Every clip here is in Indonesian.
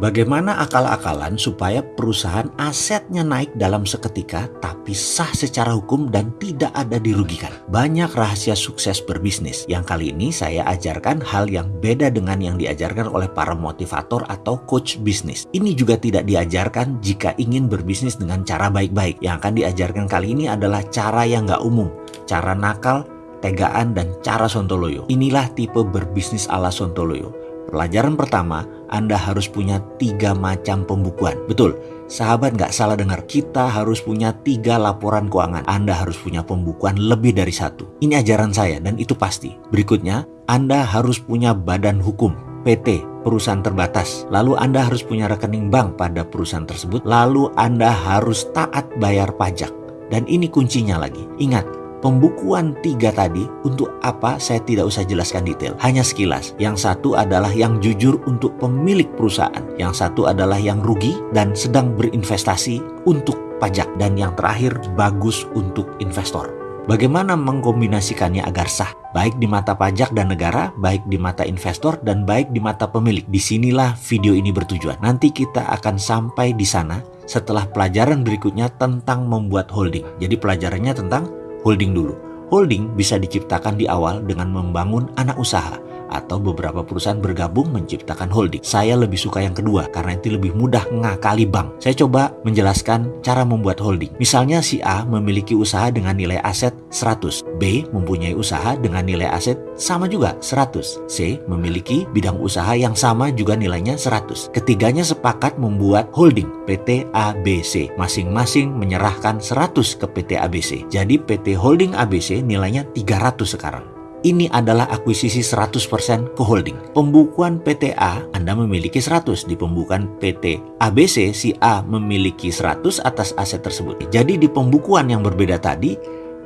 Bagaimana akal-akalan supaya perusahaan asetnya naik dalam seketika tapi sah secara hukum dan tidak ada dirugikan? Banyak rahasia sukses berbisnis yang kali ini saya ajarkan hal yang beda dengan yang diajarkan oleh para motivator atau coach bisnis. Ini juga tidak diajarkan jika ingin berbisnis dengan cara baik-baik. Yang akan diajarkan kali ini adalah cara yang nggak umum, cara nakal, tegaan, dan cara sontoloyo. Inilah tipe berbisnis ala sontoloyo. Pelajaran pertama, Anda harus punya tiga macam pembukuan. Betul, sahabat nggak salah dengar. Kita harus punya tiga laporan keuangan. Anda harus punya pembukuan lebih dari satu. Ini ajaran saya dan itu pasti. Berikutnya, Anda harus punya badan hukum. PT, perusahaan terbatas. Lalu Anda harus punya rekening bank pada perusahaan tersebut. Lalu Anda harus taat bayar pajak. Dan ini kuncinya lagi. Ingat, Pembukuan tiga tadi untuk apa saya tidak usah jelaskan detail, hanya sekilas. Yang satu adalah yang jujur untuk pemilik perusahaan, yang satu adalah yang rugi dan sedang berinvestasi untuk pajak, dan yang terakhir bagus untuk investor. Bagaimana mengkombinasikannya agar sah, baik di mata pajak dan negara, baik di mata investor, dan baik di mata pemilik. Di sinilah video ini bertujuan. Nanti kita akan sampai di sana setelah pelajaran berikutnya tentang membuat holding. Jadi pelajarannya tentang holding dulu. Holding bisa diciptakan di awal dengan membangun anak usaha atau beberapa perusahaan bergabung menciptakan holding. Saya lebih suka yang kedua karena itu lebih mudah ngakali bank. Saya coba menjelaskan cara membuat holding. Misalnya si A memiliki usaha dengan nilai aset 100, B mempunyai usaha dengan nilai aset sama juga 100, C memiliki bidang usaha yang sama juga nilainya 100. Ketiganya sepakat membuat holding PT ABC. Masing-masing menyerahkan 100 ke PT ABC. Jadi PT Holding ABC nilainya 300 sekarang ini adalah akuisisi 100% ke holding. Pembukuan PTA Anda memiliki 100, di pembukuan PT ABC si A memiliki 100 atas aset tersebut. Jadi di pembukuan yang berbeda tadi,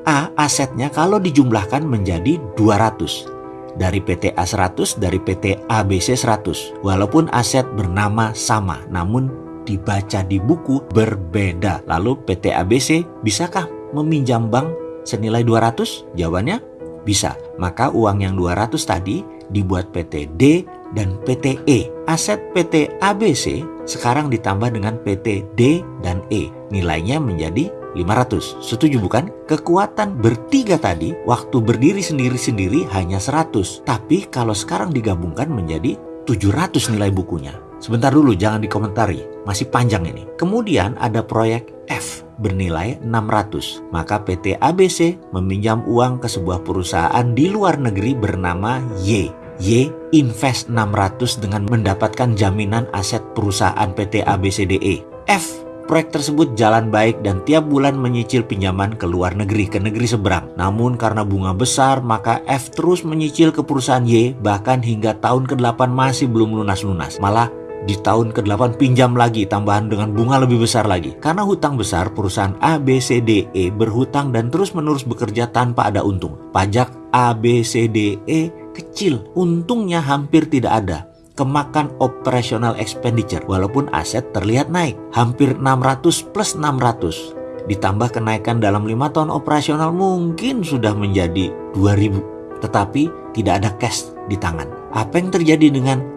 A asetnya kalau dijumlahkan menjadi 200 dari PT A 100 dari PT ABC 100 walaupun aset bernama sama namun dibaca di buku berbeda. Lalu PT ABC bisakah meminjam bank senilai 200 jawabannya bisa, maka uang yang 200 tadi dibuat PT D dan PT E. Aset PT ABC sekarang ditambah dengan PT D dan E. Nilainya menjadi 500. Setuju bukan? Kekuatan bertiga tadi waktu berdiri sendiri-sendiri hanya 100. Tapi kalau sekarang digabungkan menjadi 700 nilai bukunya. Sebentar dulu jangan dikomentari, masih panjang ini. Kemudian ada proyek F bernilai 600. Maka PT ABC meminjam uang ke sebuah perusahaan di luar negeri bernama Y. Y invest 600 dengan mendapatkan jaminan aset perusahaan PT ABCDE. F Proyek tersebut jalan baik dan tiap bulan menyicil pinjaman ke luar negeri, ke negeri seberang. Namun karena bunga besar, maka F terus menyicil ke perusahaan Y, bahkan hingga tahun ke-8 masih belum lunas-lunas. Malah di tahun ke-8 pinjam lagi tambahan dengan bunga lebih besar lagi. Karena hutang besar, perusahaan ABCDE berhutang dan terus-menerus bekerja tanpa ada untung. Pajak ABCDE kecil, untungnya hampir tidak ada. Kemakan operational expenditure walaupun aset terlihat naik hampir 600 plus 600 ditambah kenaikan dalam lima tahun operasional mungkin sudah menjadi 2000 tetapi tidak ada cash di tangan. Apa yang terjadi dengan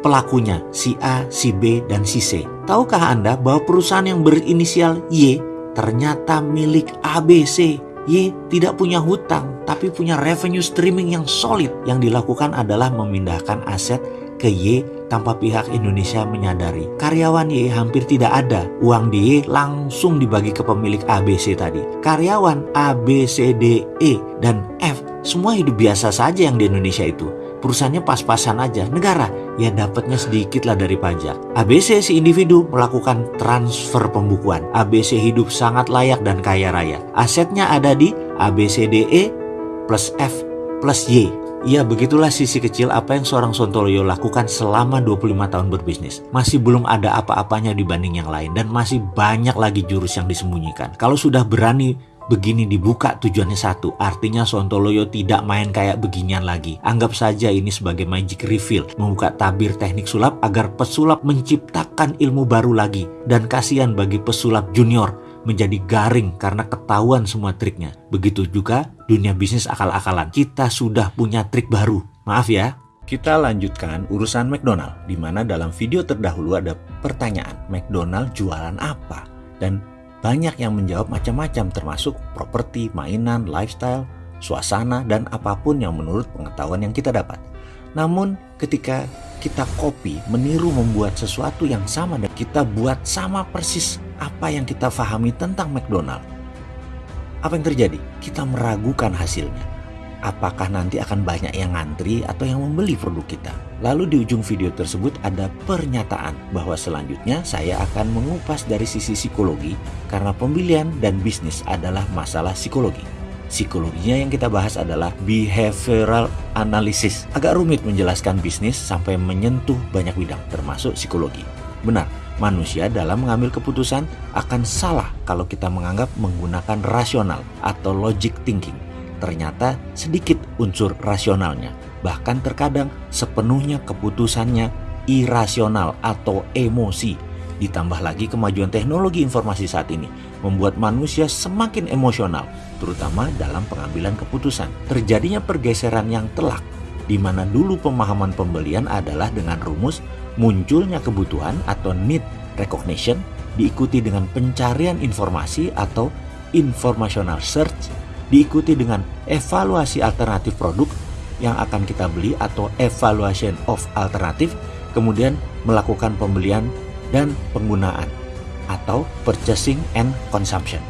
pelakunya, si A, si B, dan si C. Tahukah Anda bahwa perusahaan yang berinisial Y ternyata milik ABC? Y tidak punya hutang, tapi punya revenue streaming yang solid. Yang dilakukan adalah memindahkan aset ke Y tanpa pihak Indonesia menyadari. Karyawan Y hampir tidak ada. Uang di Y langsung dibagi ke pemilik ABC tadi. Karyawan A, B, E, dan F semua hidup biasa saja yang di Indonesia itu perusahaannya pas-pasan aja. Negara ya dapatnya sedikit lah dari pajak. ABC si individu melakukan transfer pembukuan. ABC hidup sangat layak dan kaya raya. Asetnya ada di ABCDE plus F plus Y. Ya begitulah sisi kecil apa yang seorang Sontoloyo lakukan selama 25 tahun berbisnis. Masih belum ada apa-apanya dibanding yang lain dan masih banyak lagi jurus yang disembunyikan. Kalau sudah berani begini dibuka tujuannya satu. Artinya Sontoloyo tidak main kayak beginian lagi. Anggap saja ini sebagai magic reveal. Membuka tabir teknik sulap agar pesulap menciptakan ilmu baru lagi. Dan kasihan bagi pesulap junior menjadi garing karena ketahuan semua triknya. Begitu juga dunia bisnis akal-akalan. Kita sudah punya trik baru. Maaf ya, Kita lanjutkan urusan McDonald, di mana dalam video terdahulu ada pertanyaan, McDonald jualan apa? Dan banyak yang menjawab macam-macam termasuk properti, mainan, lifestyle, suasana, dan apa pun yang menurut pengetahuan yang kita dapat. Namun ketika kita copy, meniru membuat sesuatu yang sama dan kita buat sama persis apa yang kita fahami tentang McDonald. Apa yang terjadi? Kita meragukan hasilnya apakah nanti akan banyak yang ngantri atau yang membeli produk kita. Lalu di ujung video tersebut ada pernyataan bahwa selanjutnya saya akan mengupas dari sisi psikologi karena pembelian dan bisnis adalah masalah psikologi. Psikologinya yang kita bahas adalah behavioral analysis. Agak rumit menjelaskan bisnis sampai menyentuh banyak bidang termasuk psikologi. Benar, manusia dalam mengambil keputusan akan salah kalau kita menganggap menggunakan rasional atau logic thinking ternyata sedikit unsur rasionalnya. Bahkan terkadang sepenuhnya keputusannya irasional atau emosi. Ditambah lagi kemajuan teknologi informasi saat ini membuat manusia semakin emosional, terutama dalam pengambilan keputusan. Terjadinya pergeseran yang telak, di mana dulu pemahaman pembelian adalah dengan rumus munculnya kebutuhan atau need recognition diikuti dengan pencarian informasi atau informational search diikuti dengan evaluasi alternatif produk yang akan kita beli atau evaluation of alternatif, kemudian melakukan pembelian dan penggunaan atau purchasing and consumption.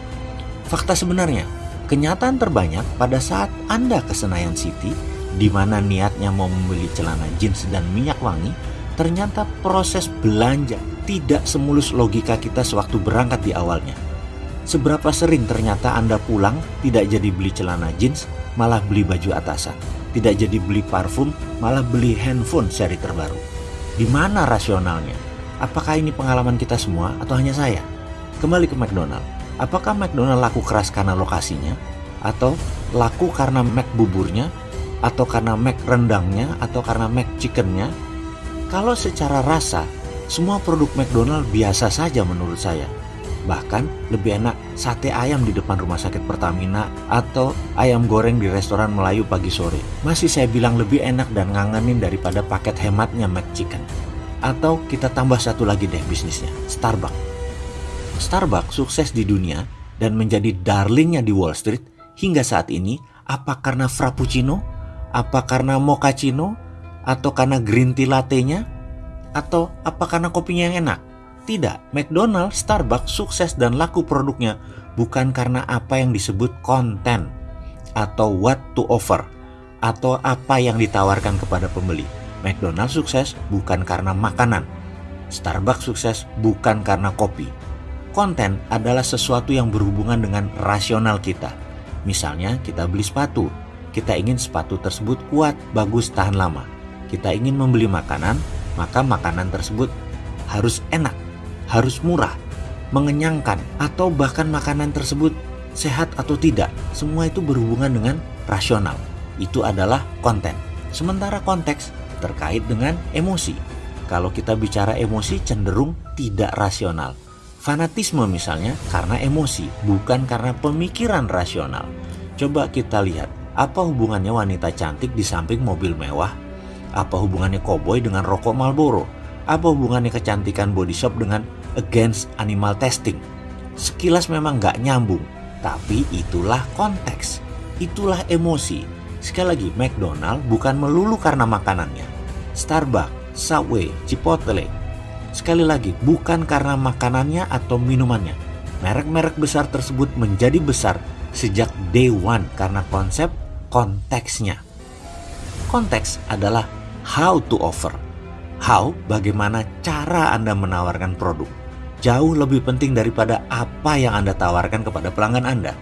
Fakta sebenarnya, kenyataan terbanyak pada saat Anda ke Senayan City di mana niatnya mau membeli celana jeans dan minyak wangi, ternyata proses belanja tidak semulus logika kita sewaktu berangkat di awalnya. Seberapa sering ternyata Anda pulang tidak jadi beli celana jeans, malah beli baju atasan. Tidak jadi beli parfum, malah beli handphone seri terbaru. Di mana rasionalnya? Apakah ini pengalaman kita semua atau hanya saya? Kembali ke McDonald. Apakah McDonald laku keras karena lokasinya? Atau laku karena Mac buburnya? Atau karena Mac rendangnya? Atau karena Mac chickennya? Kalau secara rasa, semua produk McDonald biasa saja menurut saya Bahkan lebih enak sate ayam di depan rumah sakit Pertamina atau ayam goreng di restoran Melayu pagi sore. Masih saya bilang lebih enak dan ngangenin daripada paket hematnya McChicken. Atau kita tambah satu lagi deh bisnisnya, Starbucks. Starbucks sukses di dunia dan menjadi darlingnya di Wall Street hingga saat ini apa karena frappuccino, apa karena mochaccino, atau karena green tea latte-nya, atau apa karena kopinya yang enak? Tidak, McDonald, Starbucks sukses dan laku produknya bukan karena apa yang disebut konten atau what to offer atau apa yang ditawarkan kepada pembeli. McDonald sukses bukan karena makanan. Starbucks sukses bukan karena kopi. Konten adalah sesuatu yang berhubungan dengan rasional kita. Misalnya kita beli sepatu, kita ingin sepatu tersebut kuat, bagus, tahan lama. Kita ingin membeli makanan, maka makanan tersebut harus enak harus murah, mengenyangkan, atau bahkan makanan tersebut sehat atau tidak. Semua itu berhubungan dengan rasional. Itu adalah konten. Sementara konteks terkait dengan emosi. Kalau kita bicara emosi cenderung tidak rasional. Fanatisme misalnya karena emosi, bukan karena pemikiran rasional. Coba kita lihat, apa hubungannya wanita cantik di samping mobil mewah? Apa hubungannya koboi dengan rokok Marlboro? Apa hubungannya kecantikan body shop dengan against animal testing? Sekilas memang nggak nyambung, tapi itulah konteks, itulah emosi. Sekali lagi, McDonald bukan melulu karena makanannya. Starbucks, Subway, Chipotle. Sekali lagi, bukan karena makanannya atau minumannya. Merek-merek besar tersebut menjadi besar sejak day one karena konsep konteksnya. Konteks adalah how to offer How, bagaimana cara Anda menawarkan produk. Jauh lebih penting daripada apa yang Anda tawarkan kepada pelanggan Anda.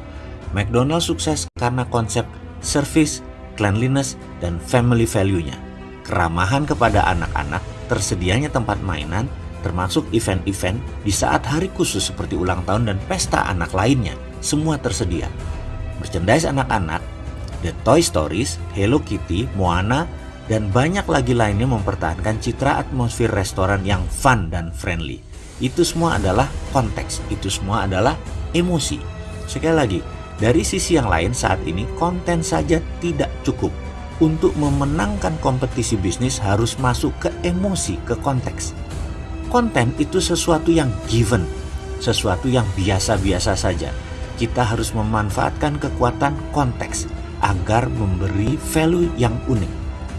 McDonald sukses karena konsep service, cleanliness, dan family value-nya. Keramahan kepada anak-anak, tersedianya tempat mainan, termasuk event-event di saat hari khusus seperti ulang tahun dan pesta anak lainnya, semua tersedia. Merchandise anak-anak, The Toy Stories, Hello Kitty, Moana, dan banyak lagi lainnya mempertahankan citra atmosfer restoran yang fun dan friendly. Itu semua adalah konteks, itu semua adalah emosi. Sekali lagi, dari sisi yang lain saat ini konten saja tidak cukup. untuk memenangkan kompetisi bisnis harus masuk ke emosi, ke konteks. Konten itu sesuatu yang given, sesuatu yang biasa-biasa saja. Kita harus memanfaatkan kekuatan konteks agar memberi value yang unik.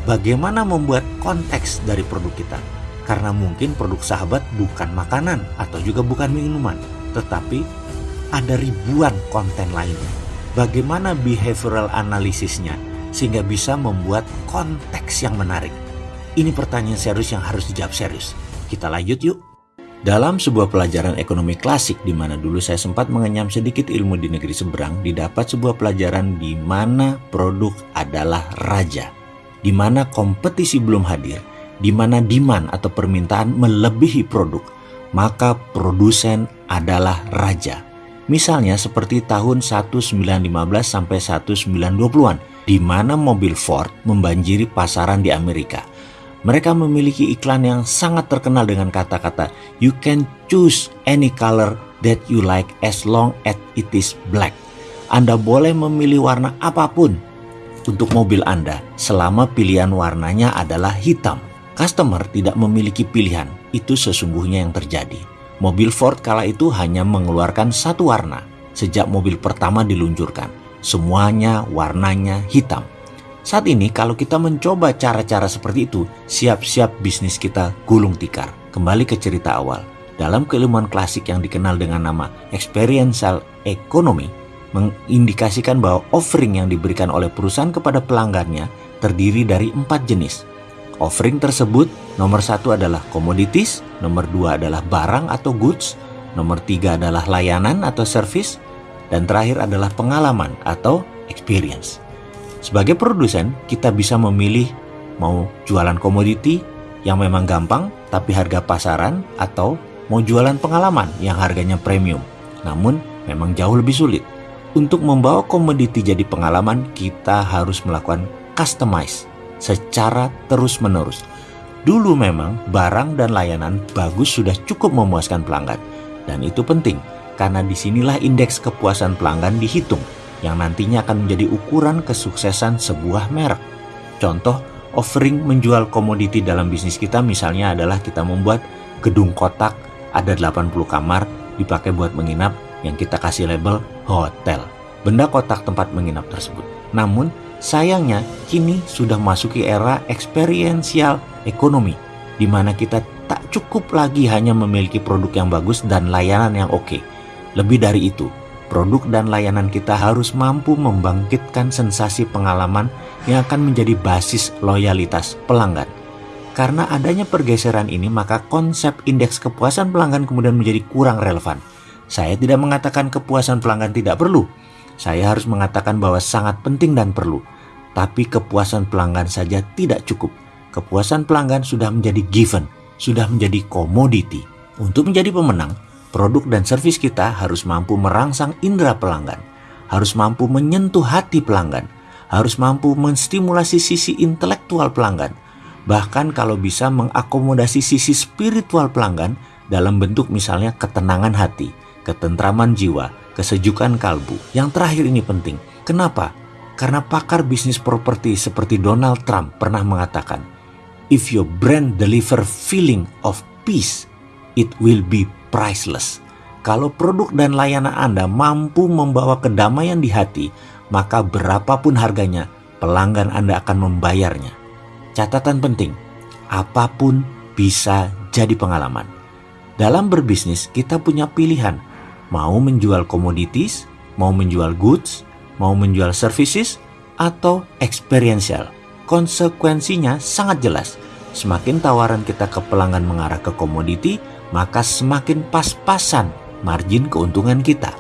Bagaimana membuat konteks dari produk kita? Karena mungkin produk sahabat bukan makanan atau juga bukan minuman, tetapi ada ribuan konten lainnya. Bagaimana behavioral analisisnya sehingga bisa membuat konteks yang menarik? Ini pertanyaan serius yang harus dijawab serius. Kita lanjut yuk. Dalam sebuah pelajaran ekonomi klasik di mana dulu saya sempat mengenyam sedikit ilmu di negeri seberang, didapat sebuah pelajaran di mana produk adalah raja. Di mana kompetisi belum hadir, di mana demand atau permintaan melebihi produk, maka produsen adalah raja. Misalnya seperti tahun 1915 sampai 1920-an, di mana mobil Ford membanjiri pasaran di Amerika. Mereka memiliki iklan yang sangat terkenal dengan kata-kata "You can choose any color that you like as long as it is black." Anda boleh memilih warna apa pun untuk mobil Anda selama pilihan warnanya adalah hitam. Customer tidak memiliki pilihan, itu sesungguhnya yang terjadi. Mobil Ford kala itu hanya mengeluarkan satu warna sejak mobil pertama diluncurkan. Semuanya warnanya hitam. Saat ini kalau kita mencoba cara-cara seperti itu, siap-siap bisnis kita gulung tikar. Kembali ke cerita awal. Dalam keilmuan klasik yang dikenal dengan nama experiential economy, mengindikasikan bahwa offering yang diberikan oleh perusahaan kepada pelanggannya terdiri dari empat jenis, Offering tersebut nomor satu adalah commodities, nomor dua adalah barang atau goods, nomor tiga adalah layanan atau service, dan terakhir adalah pengalaman atau experience. Sebagai produsen, kita bisa memilih mau jualan komoditi yang memang gampang tapi harga pasaran atau mau jualan pengalaman yang harganya premium, namun memang jauh lebih sulit. Untuk membawa komoditi jadi pengalaman, kita harus melakukan customize secara terus-menerus. Dulu memang barang dan layanan bagus sudah cukup memuaskan pelanggan. Dan itu penting karena di sinilah indeks kepuasan pelanggan dihitung yang nantinya akan menjadi ukuran kesuksesan sebuah merek. Contoh, offering menjual komoditi dalam bisnis kita misalnya adalah kita membuat gedung kotak ada 80 kamar dipakai buat menginap yang kita kasih label hotel. Benda kotak tempat menginap tersebut. Namun, Sayangnya, kini sudah masuki era experiential ekonomi, di mana kita tak cukup lagi hanya memiliki produk yang bagus dan layanan yang oke. Lebih dari itu, produk dan layanan kita harus mampu membangkitkan sensasi pengalaman yang akan menjadi basis loyalitas pelanggan. Karena adanya pergeseran ini, maka konsep indeks kepuasan pelanggan kemudian menjadi kurang relevan. Saya tidak mengatakan kepuasan pelanggan tidak perlu, saya harus mengatakan bahwa sangat penting dan perlu. Tapi kepuasan pelanggan saja tidak cukup. Kepuasan pelanggan sudah menjadi given, sudah menjadi komoditi. Untuk menjadi pemenang, produk dan servis kita harus mampu merangsang indera pelanggan, harus mampu menyentuh hati pelanggan, harus mampu menstimulasi sisi intelektual pelanggan, bahkan kalau bisa mengakomodasi sisi spiritual pelanggan dalam bentuk misalnya ketenangan hati, ketentraman jiwa, kesejukan kalbu. Yang terakhir ini penting. Kenapa? Karena pakar bisnis properti seperti Donald Trump pernah mengatakan, If your brand deliver feeling of peace, it will be priceless. Kalau produk dan layanan Anda mampu membawa kedamaian di hati, maka berapapun harganya, pelanggan Anda akan membayarnya. Catatan penting, apa pun bisa jadi pengalaman. Dalam berbisnis, kita punya pilihan mau menjual komoditis, mau menjual goods, mau menjual services, atau experiential. Konsekuensinya sangat jelas. Semakin tawaran kita ke pelanggan mengarah ke komoditi, maka semakin pas-pasan margin keuntungan kita.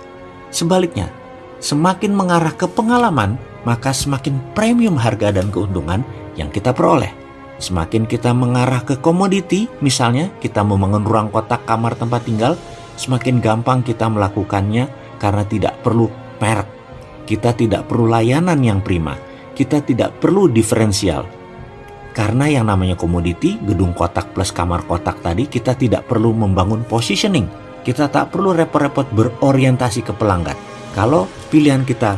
Sebaliknya, semakin mengarah ke pengalaman, maka semakin premium harga dan keuntungan yang kita peroleh. Semakin kita mengarah ke komoditi, misalnya kita membangun ruang kotak kamar tempat tinggal, semakin gampang kita melakukannya karena tidak perlu merek. Kita tidak perlu layanan yang prima. Kita tidak perlu diferensial. Karena yang namanya komoditi, gedung kotak plus kamar kotak tadi, kita tidak perlu membangun positioning. Kita tak perlu repot-repot berorientasi ke pelanggan. Kalau pilihan kita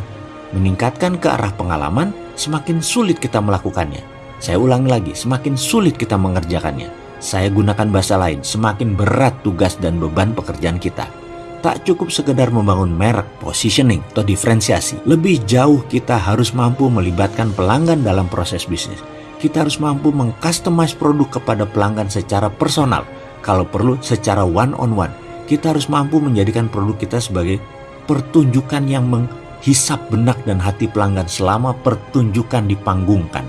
meningkatkan ke arah pengalaman, semakin sulit kita melakukannya. Saya ulangi lagi, semakin sulit kita mengerjakannya. Saya gunakan bahasa lain, semakin berat tugas dan beban pekerjaan kita. Tak cukup sekedar membangun merek, positioning, atau diferensiasi. Lebih jauh kita harus mampu melibatkan pelanggan dalam proses bisnis. Kita harus mampu mengcustomize produk kepada pelanggan secara personal, kalau perlu secara one on one. Kita harus mampu menjadikan produk kita sebagai pertunjukan yang menghisap benak dan hati pelanggan selama pertunjukan dipanggungkan.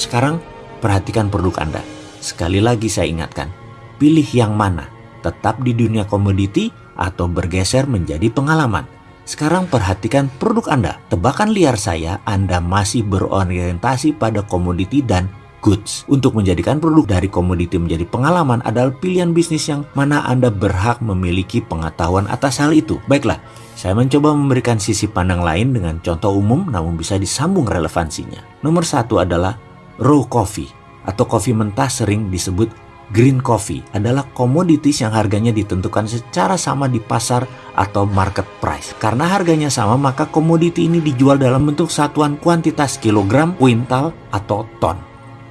Sekarang perhatikan produk Anda. Sekali lagi saya ingatkan, pilih yang mana, tetap di dunia komoditi atau bergeser menjadi pengalaman. Sekarang perhatikan produk Anda. Tebakan liar saya, Anda masih berorientasi pada komoditi dan goods. Untuk menjadikan produk dari komoditi menjadi pengalaman adalah pilihan bisnis yang mana Anda berhak memiliki pengetahuan atas hal itu. Baiklah, saya mencoba memberikan sisi pandang lain dengan contoh umum namun bisa disambung relevansinya. Nomor satu adalah raw coffee atau kopi mentah sering disebut green coffee adalah komoditis yang harganya ditentukan secara sama di pasar atau market price. Karena harganya sama, maka komoditi ini dijual dalam bentuk satuan kuantitas kilogram, kuintal, atau ton.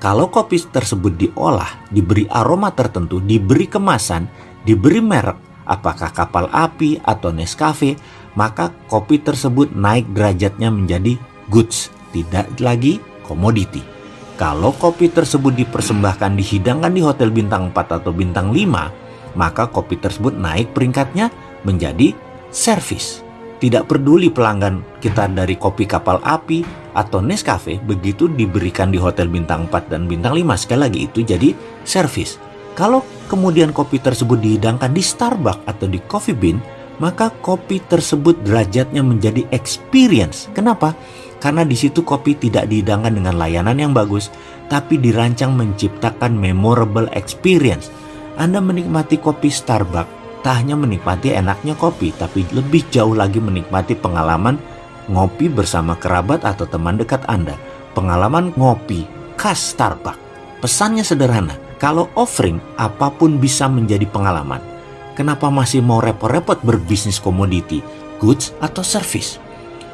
Kalau kopi tersebut diolah, diberi aroma tertentu, diberi kemasan, diberi merek, apakah kapal api atau Nescafe, maka kopi tersebut naik derajatnya menjadi goods, tidak lagi komoditi. Kalau kopi tersebut dipersembahkan dihidangkan di hotel bintang 4 atau bintang 5, maka kopi tersebut naik peringkatnya menjadi service. Tidak peduli pelanggan kita dari kopi kapal api atau Nescafe begitu diberikan di hotel bintang 4 dan bintang 5 sekali lagi itu jadi service. Kalau kemudian kopi tersebut dihidangkan di Starbucks atau di Coffee Bean, maka kopi tersebut derajatnya menjadi experience. Kenapa? Karena di situ kopi tidak dihidangkan dengan layanan yang bagus, tapi dirancang menciptakan memorable experience. Anda menikmati kopi Starbucks tak hanya menikmati enaknya kopi, tapi lebih jauh lagi menikmati pengalaman ngopi bersama kerabat atau teman dekat Anda. Pengalaman ngopi khas Starbucks. Pesannya sederhana, kalau offering apa pun bisa menjadi pengalaman. Kenapa masih mau repot-repot berbisnis komoditi, goods atau service?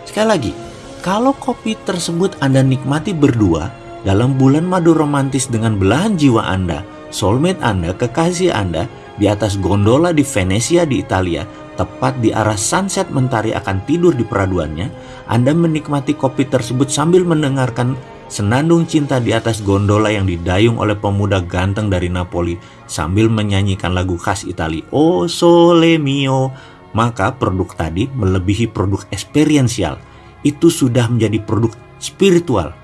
Sekali lagi, kalau kopi tersebut Anda nikmati berdua dalam bulan madu romantis dengan belahan jiwa Anda, soulmate Anda, kekasih Anda, di atas gondola di Venesia di Italia, tepat di arah sunset mentari akan tidur di peraduannya, Anda menikmati kopi tersebut sambil mendengarkan senandung cinta di atas gondola yang didayung oleh pemuda ganteng dari Napoli sambil menyanyikan lagu khas Italia, Oh Sole Mio. Maka produk tadi melebihi produk experiential. Itu sudah menjadi produk spiritual.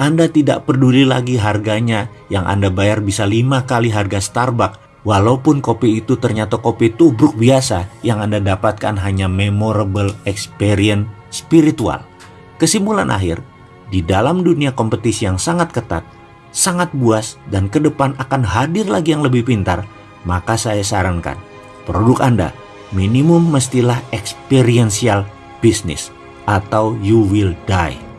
Anda tidak peduli lagi harganya yang Anda bayar bisa lima kali harga Starbucks Walaupun kopi itu ternyata kopi tubruk biasa, yang Anda dapatkan hanya memorable experience spiritual. Kesimpulan akhir, di dalam dunia kompetisi yang sangat ketat, sangat buas, dan ke depan akan hadir lagi yang lebih pintar, maka saya sarankan, produk Anda minimum mestilah experiential business atau you will die.